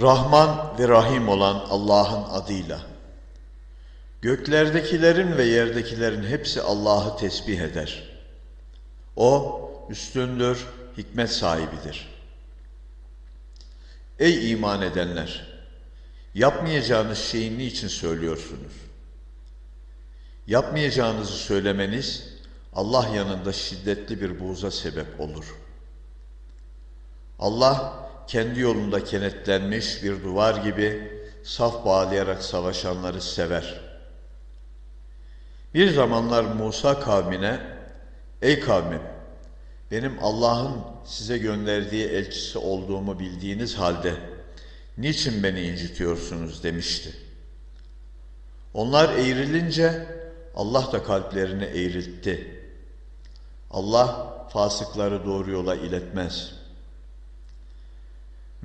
Rahman ve Rahim olan Allah'ın adıyla. Göklerdekilerin ve yerdekilerin hepsi Allah'ı tesbih eder. O üstündür, hikmet sahibidir. Ey iman edenler! Yapmayacağınız şeyi niçin söylüyorsunuz? Yapmayacağınızı söylemeniz Allah yanında şiddetli bir buğza sebep olur. Allah kendi yolunda kenetlenmiş bir duvar gibi saf bağlayarak savaşanları sever. Bir zamanlar Musa kavmine, ey kavmim, benim Allah'ın size gönderdiği elçisi olduğumu bildiğiniz halde niçin beni incitiyorsunuz demişti. Onlar eğrilince Allah da kalplerini eğriltti. Allah fasıkları doğru yola iletmez.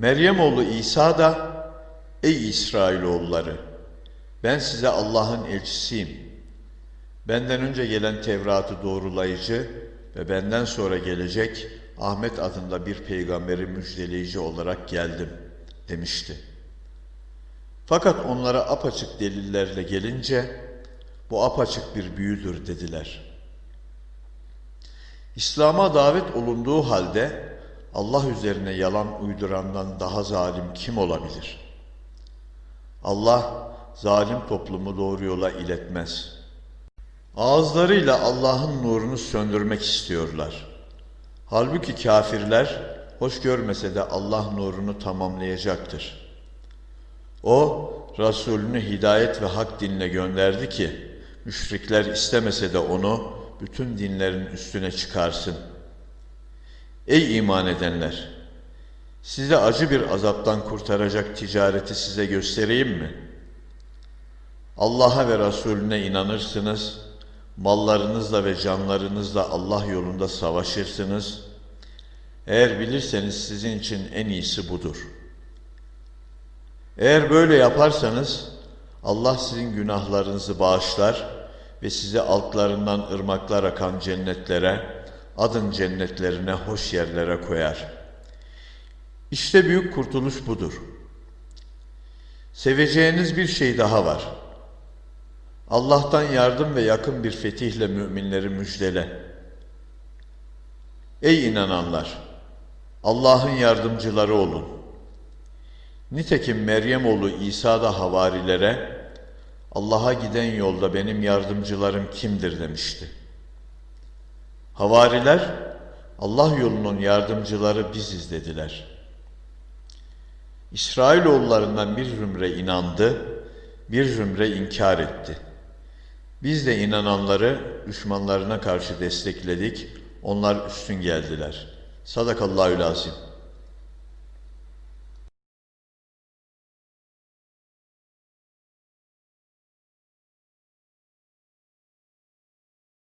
Meryem oğlu İsa da ey İsrailoğulları ben size Allah'ın elçisiyim. Benden önce gelen Tevrat'ı doğrulayıcı ve benden sonra gelecek Ahmet adında bir peygamberi müjdeleyici olarak geldim demişti. Fakat onlara apaçık delillerle gelince bu apaçık bir büyüdür dediler. İslam'a davet olunduğu halde Allah üzerine yalan uydurandan daha zalim kim olabilir? Allah zalim toplumu doğru yola iletmez. Ağızlarıyla Allah'ın nurunu söndürmek istiyorlar. Halbuki kafirler hoş görmese de Allah nurunu tamamlayacaktır. O Resulünü hidayet ve hak dinle gönderdi ki müşrikler istemese de onu bütün dinlerin üstüne çıkarsın. Ey iman edenler! Size acı bir azaptan kurtaracak ticareti size göstereyim mi? Allah'a ve Resulüne inanırsınız, mallarınızla ve canlarınızla Allah yolunda savaşırsınız. Eğer bilirseniz sizin için en iyisi budur. Eğer böyle yaparsanız Allah sizin günahlarınızı bağışlar ve sizi altlarından ırmaklar akan cennetlere, adın cennetlerine, hoş yerlere koyar. İşte büyük kurtuluş budur. Seveceğiniz bir şey daha var. Allah'tan yardım ve yakın bir fetihle müminleri müjdele. Ey inananlar! Allah'ın yardımcıları olun. Nitekim Meryem oğlu İsa da havarilere Allah'a giden yolda benim yardımcılarım kimdir demişti. Havariler Allah yolunun yardımcıları biziz dediler. İsrailoğullarından bir zümre inandı, bir zümre inkar etti. Biz de inananları düşmanlarına karşı destekledik, onlar üstün geldiler. Sadakallahü lazim.